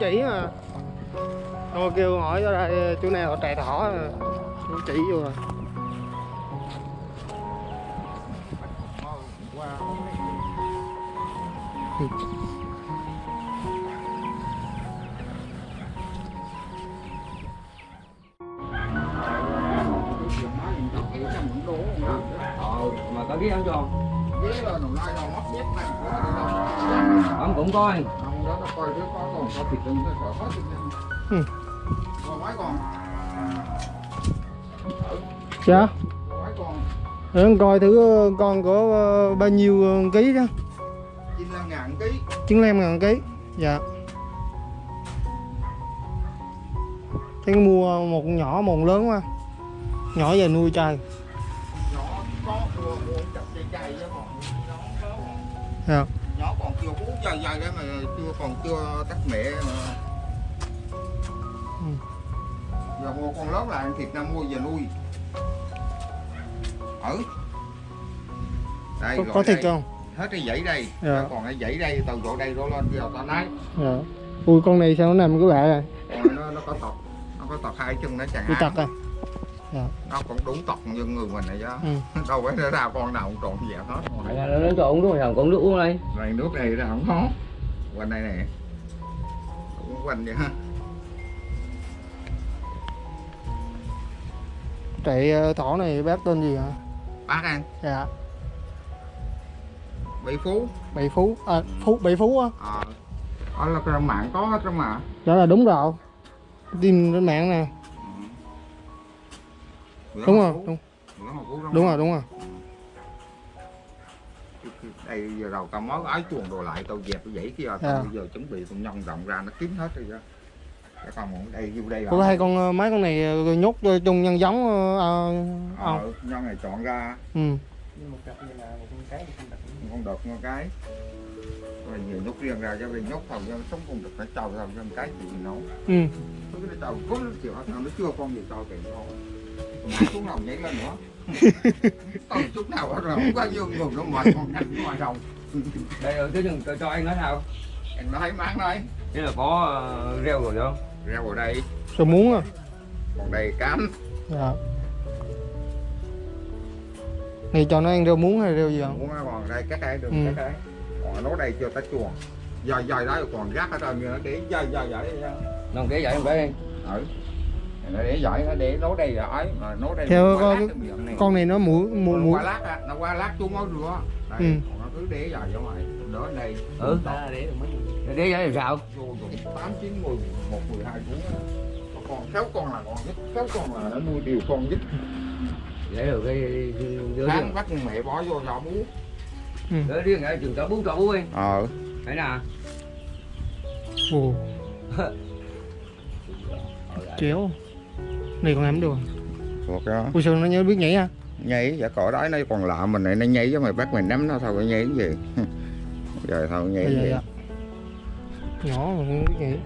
chỉ mà. Tôi kêu hỏi đây chỗ nào trại thỏ chú chỉ vô rồi. Ờ mà có ghé không cho Ghế là nó lai nó mất dép này. Đâu. ông cũng coi đó nó coi đứa có còn có thịt khỏi hết. Ừ. Còn mấy con, dạ. Để con coi thử ờ, con có ờ, bao nhiêu ờ, ký đó. 95 ngàn ký. 95 ngàn ký. Dạ. Thế mua một nhỏ một lớn quá. Nhỏ về nuôi chơi Nhỏ có mua mua chặt dây dây chứ còn dạ. Nhỏ còn chưa bú dây dây đấy mà còn chưa tắt mẹ mà. Ừ. Giờ mua con lớn là ăn thịt năm mua về nuôi. Ừ. Đây, có, có thịt đây. không Hết cái dãy đây. Dạ. Còn cái dãy đây từ chỗ đây đó lên giờ tao lấy. dạ ui con này sao nó nằm cái bạ rồi Còn nó nó có tọt nó có tọt hai chân nó chẳng bị hạn tật rồi nó cũng đúng tọt như người mình này chứ ừ. đâu phải nó ra con nào cũng trộn dẹp hết là nó uống đúng không còn nước uống đây này nước này ra không có quanh đây nè cũng quanh vậy ha. Chạy ờ, thỏ này bác tên gì hả bác ăn dạ. Bị phú. Bảy phú à phú bảy phú á. Ờ. Đó là cái mạng có hết đó mà. Đó là đúng rồi. Tin trên mạng nè. Bữa đúng mà rồi đúng, Phú đúng rồi đúng rồi đây giờ đầu tao mới ái chuồng đồ lại tao dẹp cái dãy kia tao Dạ. bây giờ chuẩn bị tao nhân rộng ra nó kín hết rồi chứ cái con đây vô đây có hai con ờ, mấy con này ờ, nhốt chung nhân giống ờ, không ờ, nhân này chọn ra. Ừ. Con đực con cái. Rồi nhiều nhốt riêng ra cho vì nhốt thầu cho sống con đực phải trầu thầu cho một cái gì nấu ừ. Nó cái trầu cố nó chịu nó chưa con gì cho kìa thôi Còn xuống nào nhảy lên nữa. Còn chút nào hết rồi không có dương người nó mệt con nhanh ngoài đầu đây rồi cái đừng cho anh nói sao? Anh nói máng nói. Thế là có ờ, rêu rồi không? Rau ở đây. Rồi muốn à? Còn đây cám dạ. Này cho nó ăn rau muống hay rau gì không? Muốn còn đây các cái đường Ừ. các cái còn nó đây chưa tới chuồng. Giờ giờ đó còn rác hết trơn như nó để giờ giờ giờ đây non cái vậy không phải đi ừ nó để giỏi nó để nấu đây ấy mà nấu đây Theo con- này. con này nó mũi mũi nó mũi qua lát á nó qua lát chú mới rửa đây Ừ. còn nó cứ để dài ra ngoài đó đây ừ để được mấy để làm sao? Tám chín mười một mười hai cuốn á. Có con sáu con là con nhất sáu con là nó nuôi đều con nhất. Để được cái riêng bắt mẹ bỏ vô giỏ bú. Đứa riêng ở trường cho bún cho bún đi. Ờ. Thấy nào? Ồ. Chéo này còn làm được thuộc đó. Ui sao nó nhớ biết nhảy à? Nhảy giả cỏ đó nó còn lạ mình này nó nhảy chứ mày bắt mình nắm nó thôi nhảy cái gì? Giờ thôi nhảy dạ cái dạ gì dạ. Nhỏ mà không biết nhảy.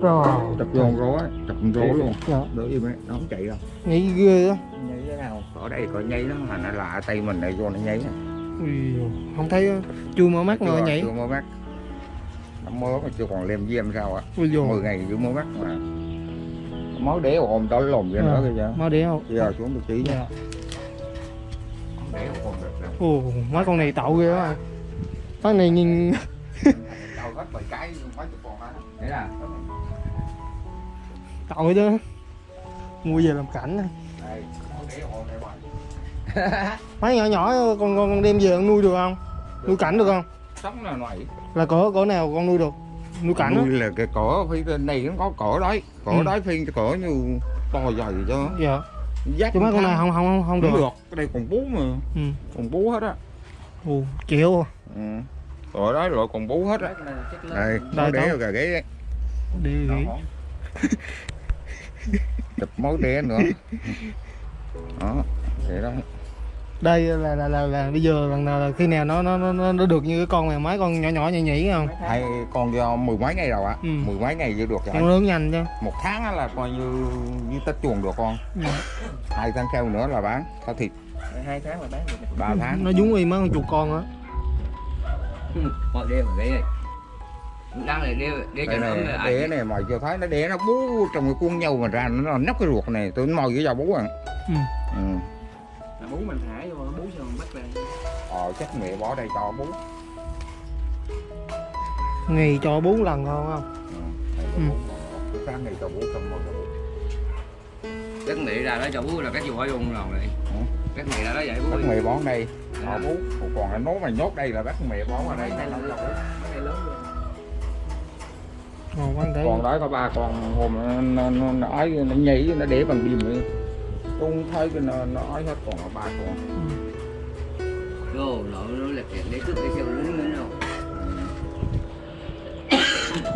Rồi chụp vô con rố á chụp con rố luôn. Dạ. Đỡ im ấy nó không chạy đâu. Nhảy ghê á. Nhảy thế nào? Ở đây có nhảy nó mà nó lạ tay mình này vô nó nhảy ui không thấy á. chưa mở mắt mà nhảy. chưa mới bắt nó mới mà chưa còn lem diêm sao ạ. Dồi. 10 ngày chưa mới bắt mà máu đế ồn tới lồn vậy nữa Ờ. kìa để không giờ xuống được tí nha. Dạ. Ồ mấy con này tậu ghê á cái này nhìn đâu hết bảy cái mấy chục con á thế nào tậu đó mua về làm cảnh này. máu này mấy nhỏ nhỏ con con, con đem về con nuôi được không? Nuôi cảnh được không? Sống là này là cỡ cỡ nào con nuôi được nuôi cảnh á nuôi là cái cỏ phi trên này nó có cỏ đấy cỏ Ừ. đấy phi cỏ như to dày cho dạ. Dắt chứ mấy con này không không không, không được, được cái đây còn bú mà. Ừ. còn bú hết á. Ồ chịu ừ. cỏ đấy loại còn bú hết á. Đây Đây, đó. rồi ghế đấy. Đi Đó. chụp máu đế nữa. Đó vậy đó đây là là là, là bây giờ lần nào là khi nào nó nó nó, nó được như cái con này mấy con nhỏ nhỏ nhảy nhảy không? Hai con do mười mấy ngày rồi ạ. Ừ. mười mấy ngày chưa được con lớn nhanh chứ. Một tháng á là coi như như tết chuồng được con. Dạ. hai tháng sau nữa là bán thao thịt. Hai tháng mà bán được ba tháng. nó giống y mấy con chuột con á. Mọi đêm ở đây này đang là đeo đeo cho đây nó này là đẻ này mà chưa thấy nó đẻ nó bú trong cái cuốn nhau mà ra nó nóc cái ruột này tôi mò với dầu bú à. Ừ. ừ. Là bú mình thả vô nó bú sao mình bắt ra ờ chắc mẹ bỏ đây cho bú. Ngày cho bốn lần thôi không? Ừ. Đây Ừ. là bú. Cái sáng này cho bú xong rồi bú Chắc mẹ ra đó cho bú là các dù hỏi luôn rồi. Này. Các mẹ ra đó vậy bú bắt mẹ bón đây. À. họ bú. Còn cái nốt mà nhốt đây là bắt mẹ bón ở đây. Này là bú cái ngon đấy còn đó có ba con hôm nó nó nó, nó nhảy nó để bằng bìm ấy không thấy cái nó nó ấy hết còn có ba con. Đồ nó nó là chuyện để cướp cái xe nó nữa đâu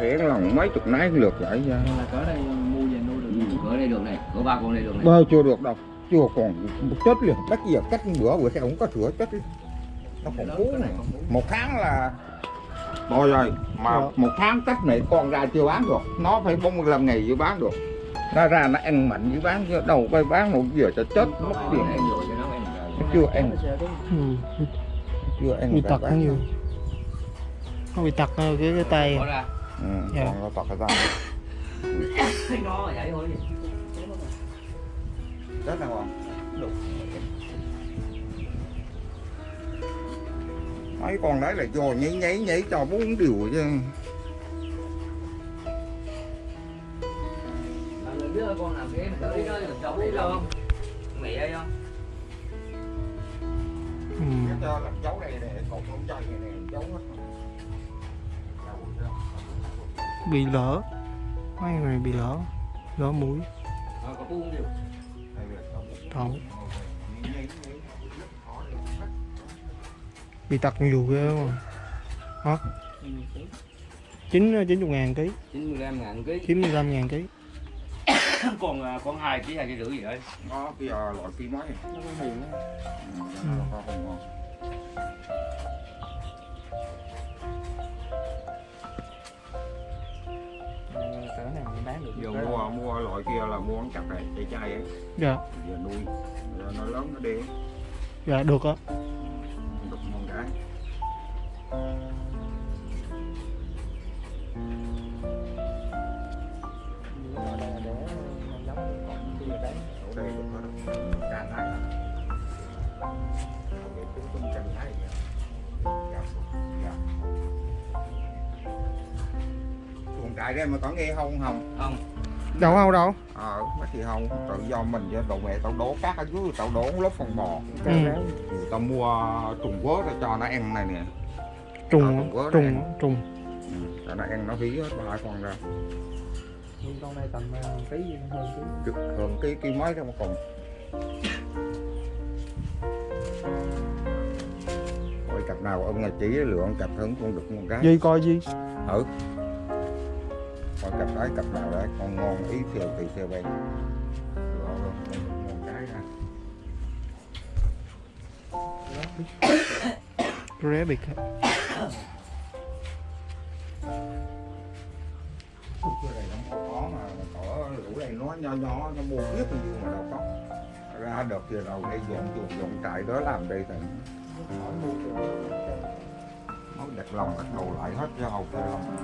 để lòng mấy chục nái lượt vậy ra là cỡ đây mua về nuôi được. Ừ, Có đây được này, có ba con đây được này. Bao chưa được đâu chưa còn một chết liền. Bắt giờ cách bữa bữa sau không có sữa chết đi. nó còn cú này một tháng là thôi rồi mà Dạ. một tháng cách này con ra chưa bán được. Nó phải 45 ngày mới bán được nó ra nó ăn mạnh với bán chứ đâu phải bán một giờ cho chết mất tiền. ăn rồi nó chưa ăn. Ừ. chưa ăn bị tật nhiều. Nó bị tật ờ, cái cái tay. Ừ, Dạ. còn nó tật vậy thôi. Chết nào không mấy con đấy là vô nhảy nhảy nhảy cho bốn điều chứ Con làm thế mà đi nó được cháu đi đâu. Không Mẹ đây không ừ. Cho làm dấu đây này còn không chơi này dấu hết bị lỡ. Mấy người bị lỡ. Lỡ mũi. Ờ, thầu bị tật nhiều ghê mà hả? Chín chín chục ngàn ký. 95 ngàn ký. Chín mươi lăm ngàn ký Còn à, con 2 ký 2 ký rưỡi gì đấy. Nó bây giờ loại phi mấy nó có ừ, nó có không ngon. Cỡ này mình bán được giờ mua mua loại kia là mua ăn chặt này chai chai ấy. Dạ. Giờ nuôi. Giờ nó lớn nó đi dạ được á Trại đây mà có nghe không không Không đâu đâu đâu? Ờ mấy thì không tự do mình với đồ mẹ tao đổ cát ở dưới tao đổ lớp phân bò Ừ. Tao mua trùng quớ ra cho nó ăn này nè. Trùng Ờ, trùng trùng ừ. cho nó ăn nó hí hết ba con ra. Nuôi con này tầm ờ, ký hơn ký. Cực hơn cái cái mấy đó mà còn. Ôi cặp nào ông là chỉ lượng cặp hơn con được một cái gì coi gì? Thử coi cặp đấy cặp nào đấy con ngon ý theo thì theo bên. Rabbit. Cái này nó có mà cỏ lũ này nó nho nhỏ nó mua biết bao nhiêu mà đâu có. Ra được thì đầu đây dọn chuồng dọn trại đó làm đây thì nó đặt lòng bắt đầu lại hết cho hầu cái lòng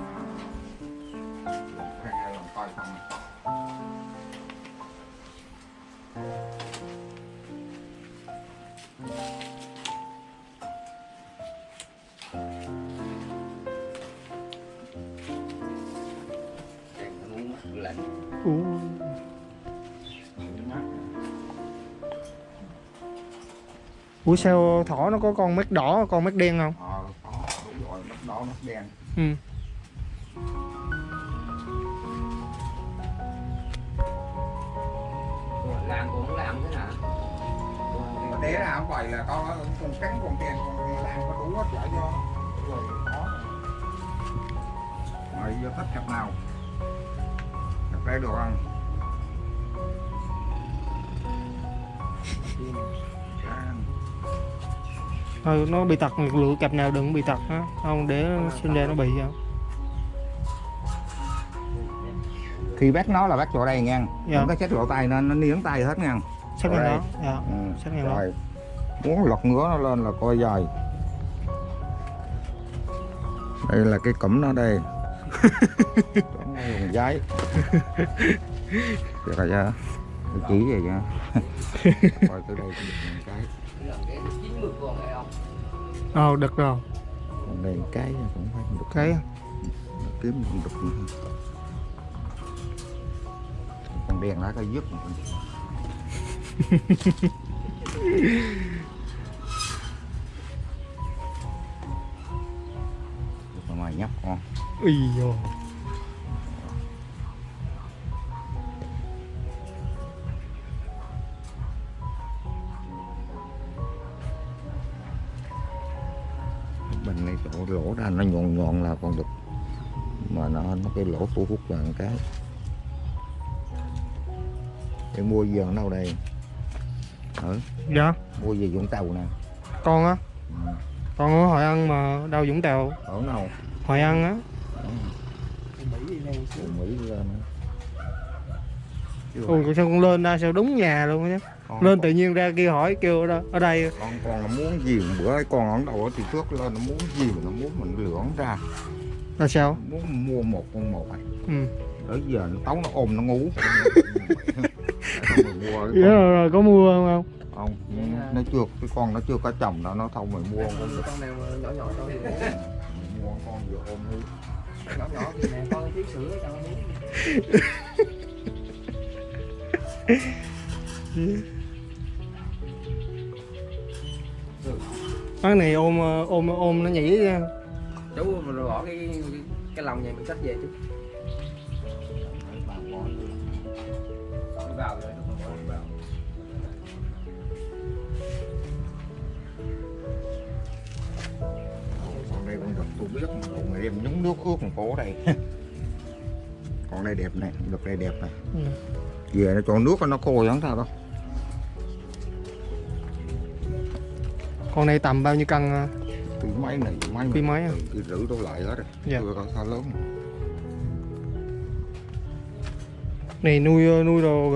Ú. Ủa sao thỏ nó có con mắt đỏ con mắt đen không? ờ có đúng rồi mắt đỏ mắt đen Ừ. Làm cũng làm thế nào để ra không vậy là có con cắn con đen con lan có đủ hết lại cho rồi có mày giờ thích cặp nào được không Cam. Thôi nó bị tật lựa cặp nào đừng bị tật á. Không để sinh ra nó bị không khi bắt nó là bắt chỗ đây nha. Dạ. nó chết lỗ tay nó nó niếng tay hết nha. Ở ngang đó dạ. Ừ. ngang rồi. Muốn lọt ngứa nó lên là coi dài đây là cái cẩm nó đây dùng giấy được rồi chưa tôi chỉ vậy nha. Coi từ đây cũng cái Lần cái. 90 con này không? Ờ được rồi. Còn đây cái cũng phải được. Cái kiếm cũng được con đèn lá cái dứt. Mà nhóc con. Ý dồ bình này chỗ lỗ ra nó nhọn nhọn là còn được mà nó nó cái lỗ thu hút một cái. Để mua gì ở đâu đây? Ở Dạ. Mua gì Vũng Tàu nè. Con á. Ừ. Con ở Hội An mà đâu Vũng Tàu. Ở đâu Hội An á. Từ Mỹ lên. Ui sao con lên ra sao đúng nhà luôn á con, Lên tự nhiên ra kia hỏi kêu ở, đó, ở đây. Con con nó muốn gì bữa ấy con ở đâu thì trước lên nó muốn gì mà nó muốn mình lưỡng ra. Là sao? Muốn mua một con một à. Ừ. Tới giờ nó tấu nó ôm nó ngủ. Mình mua Dạ rồi, rồi có mua không không? Nó chưa cái con nó chưa có chồng đâu nó thông mình mua con Con con nào mà nhỏ nhỏ thôi mình mua con vừa ôm đi Nhỏ nhỏ thì nè con thiếu sữa cho nó uống Cái này ôm ôm ôm nó nhảy ra. Chú mình rồi bỏ cái cái, lòng này mình xách về chú vào rồi vào. Con đây con đực tôi biết mà còn này đem nhúng nước ướt một cổ đây. Con đây đẹp này đực đây đẹp này Ừ. về nó cho nước nó khô chẳng sao đâu Con này tầm bao nhiêu cân à? cái máy này máy Cái máy à? cái rưỡi đổ lại hết rồi Dạ. chưa có sao lớn Này nuôi nuôi đồ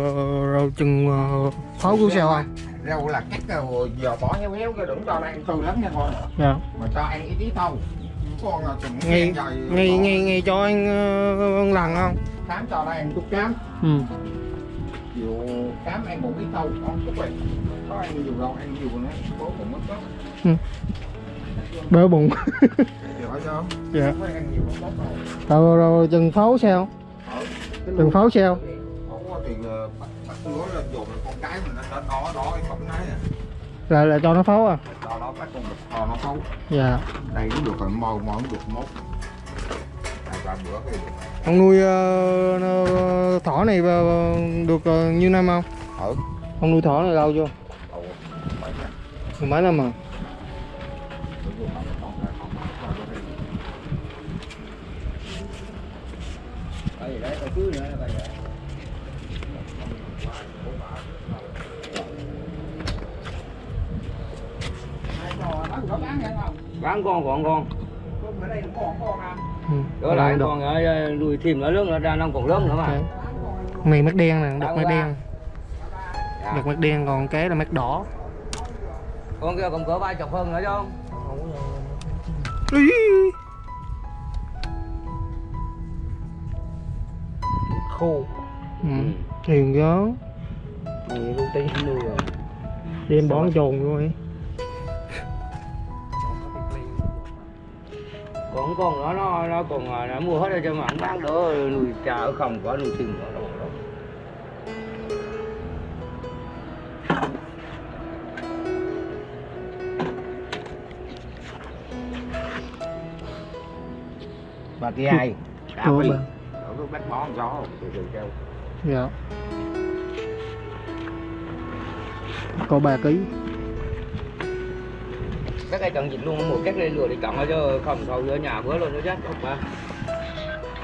rồi, chừng ờ, pháo cứu sao không? rau là cắt rồi giờ bỏ héo héo cái đừng cho ăn từ lắm nha con Dạ. mà cho ăn ít ít thôi con là chừng Ngay dài ngay ngay ngay cho anh uh, lần không? khám cho nó ăn chút cám Ừ. chiều cám ăn một ít thôi con chút vậy có ăn nhiều đâu ăn nhiều nữa bố mất đó Bớ bụng. dạ. phải ăn nhiều không tốt đâu Rồi chừng pháo sao? Chừng pháo sao? có ờ, cái đó đó cái à Là là cho nó pháo à? cho nó bắt con đực to nó xấu Dạ. đây cũng được rồi mò mò cũng được mốt hai ba bữa cái Ông nuôi nó- thỏ này ờ, được ờ, nhiêu năm không? ở Ông nuôi thỏ này lâu chưa? đầu mấy năm con giờ. Bán con còn con. Ừ. Đó lại được. con ở nuôi thêm nữa lớn nữa ra nó còn lớn nữa mà. Ok. Con này mắt đen nè, đực mắt đen. Dạ. Đực mắt đen còn cái là mắt đỏ. Con kia còn cỡ ba chục hơn nữa chứ không? Ý. Khô Ừ. Hiền gió. Nhiều công ty nuôi rồi. Đem bón trồn luôn ấy. Còn con nữa nó nó còn à, nó mua hết rồi cho mà không bán nữa nuôi trà ở không có nuôi thêm nữa đâu mà cái ai phi bà. ở cái bát bó gió từ từ kêu Dạ. Có 3 ký. Các cái chọn dịch luôn một cách lên lừa để chọn chứ không thôi ở nhà bữa luôn nó chết không ba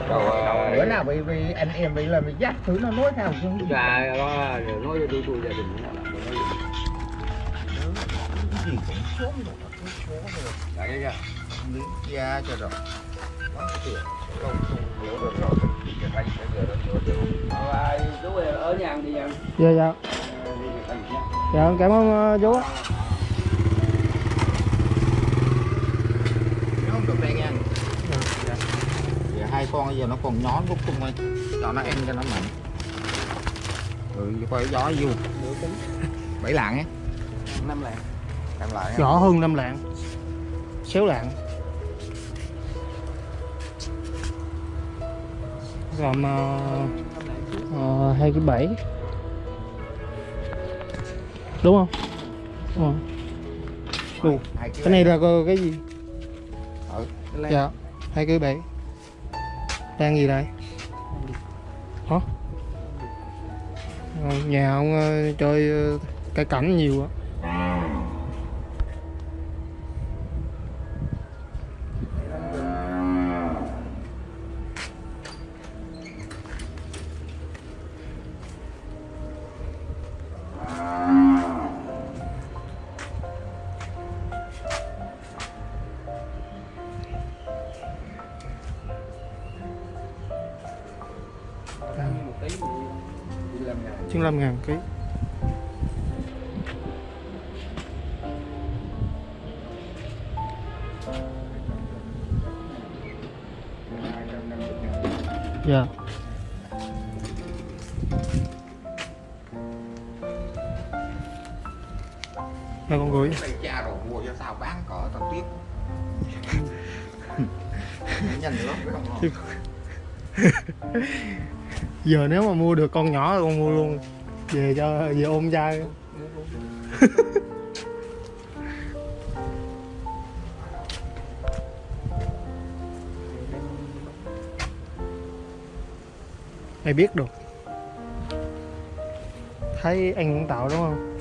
rồi. à, bữa nào bị bị anh em bị là bị dắt thử nó nói theo chứ gà đó rồi nói cho tôi tôi gia đình nó là gì cũng xuống rồi cứ xuống rồi. Dạ, dạ, dạ. miếng da cho rồi. Nó tiền không không hiểu được rồi. Cái tay cái giờ nó Ờ, chú ơi, ở nhà đi em Dạ dạ. Ờ. Dạ cảm ơn ờ, chú. nó không được đây nha Dạ. Hai con bây giờ nó còn nhón rút tung ơi cho nó ăn cho nó mạnh. Ừ quay gió vô bảy lạng á. Năm lạng. Làm lại á. nhỏ hơn năm lạng. Xéo lạng. Còn ờ, năm lạng ờ, hai cái bảy. Đúng không? Đúng Hai ký cái này là cái gì? Ừ. dạ hai cái bảy đang gì đây? Hả? Nhà ông ờ, chơi ờ, cây cảnh nhiều á một ký thì đi làm ngày chín mươi ngàn ký. Dạ. Hai con gửi. Cha rồi mua cho sao bán cỡ tao tiếc. Nhanh lắm không giờ nếu mà mua được con nhỏ thì con mua luôn. Về cho, về ôm trai mày biết được. Thấy anh cũng tạo đúng không?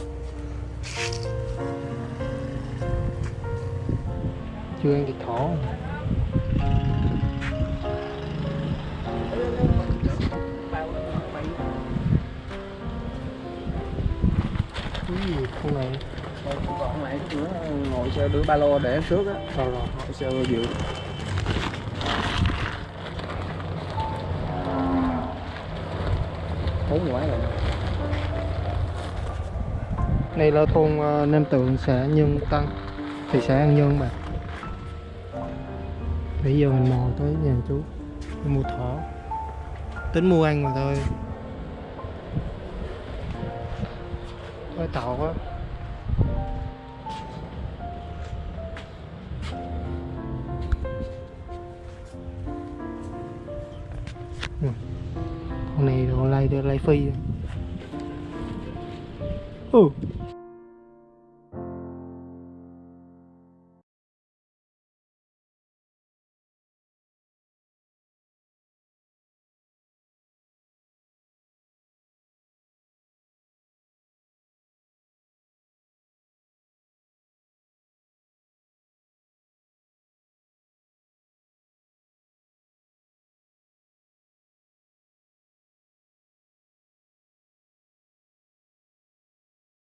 Chưa ăn thịt thỏ. không? Con này còn lại nữa ngồi xe đưa ba lô để trước á rồi rồi ngồi xe dự bốn ngoái rồi Đây là thôn uh, Nam Tượng, xã Nhân Tân, thị xã An Nhơn bạn. Bây giờ mình mò tới nhà chú mua thỏ. Tính mua ăn mà thôi. Hơi tàu quá. Ừ. Con này nó lay đồ lay phi. Ừ.